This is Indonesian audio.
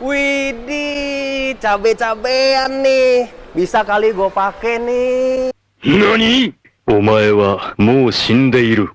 Widih, cabe-cabean nih. Bisa kali gue pakai nih. 何お前はもう死んでいる。